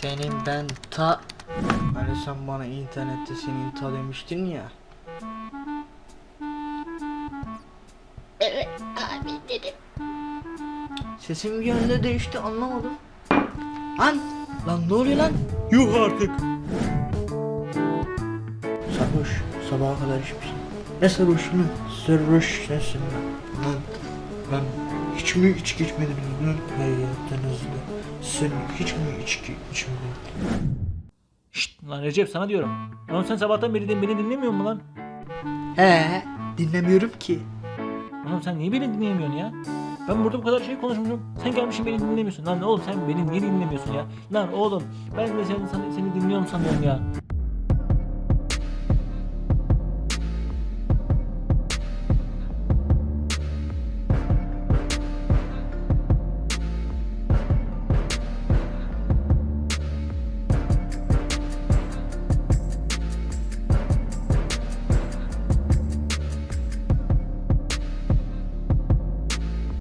Senin ben ta... Hani sen bana internette senin ta demiştin ya. Evet abi dedim. Sesim bir anda değişti anlamadım. Lan! Lan ne oluyor lan? Yuh artık. Sarhoş. Sabaha kadar içmişsin. Ne sarhoş lan? Sarhoş sensin lan. Lan. Lan. Hiç mi içki içmediniz lan hayatınızda? Sen hiç mi içki içmedin? Şşt lan Recep sana diyorum. Lan sen sabahtan beri de beni dinlemiyor musun lan? He, dinlemiyorum ki. Oğlum sen niye beni dinleyemiyorsun ya? Ben burada bu kadar şey konuşmuşum. Sen gelmişsin beni dinlemiyorsun. Lan oğlum sen beni niye dinlemiyorsun ya? Lan oğlum ben de seni, seni dinliyorum sanıyorum ya.